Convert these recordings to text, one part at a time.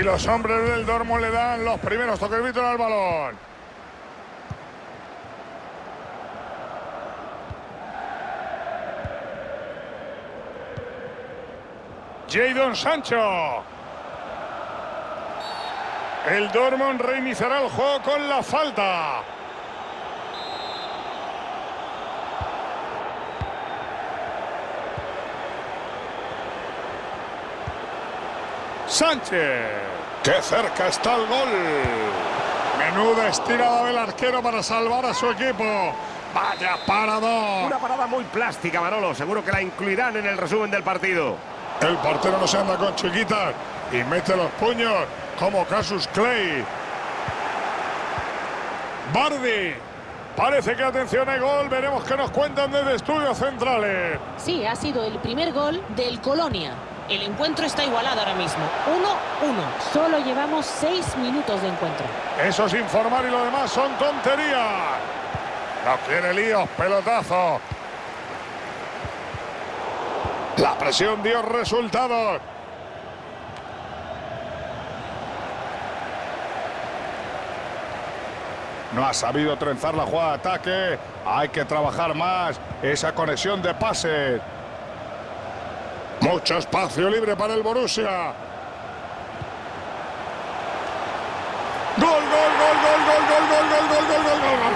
Y los hombres del Dortmund le dan los primeros toques al balón. Jadon Sancho. El Dortmund reiniciará el juego con la falta. Sánchez. ¡Qué cerca está el gol! Menuda estirada del arquero para salvar a su equipo. ¡Vaya parador! Una parada muy plástica, Manolo. Seguro que la incluirán en el resumen del partido. El portero no se anda con chiquitas y mete los puños como Casus Clay. Bardi. Parece que atención hay gol. Veremos qué nos cuentan desde estudios centrales. Sí, ha sido el primer gol del Colonia. El encuentro está igualado ahora mismo. 1-1. Solo llevamos seis minutos de encuentro. Eso es informar y lo demás son tonterías. No quiere líos, pelotazo. La presión dio resultados. No ha sabido trenzar la jugada de ataque. Hay que trabajar más esa conexión de pases. Mucho espacio libre para el Borussia. Gol, gol, gol, gol, gol, gol, gol, gol, gol, gol, gol, gol, gol.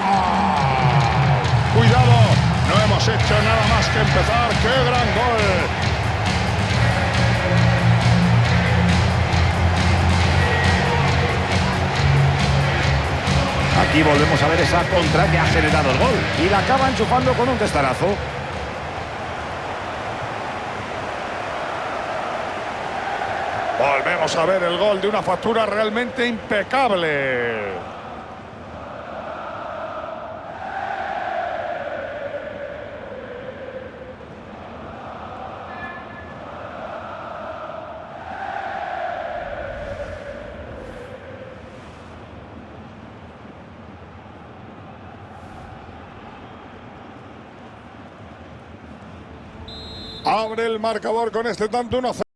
Cuidado, no hemos hecho nada más que empezar. ¡Qué gran gol! Aquí volvemos a ver esa contra que ha generado el gol. Y la acaba enchufando con un testarazo. Volvemos a ver el gol de una factura realmente impecable. Abre el marcador con este tanto 1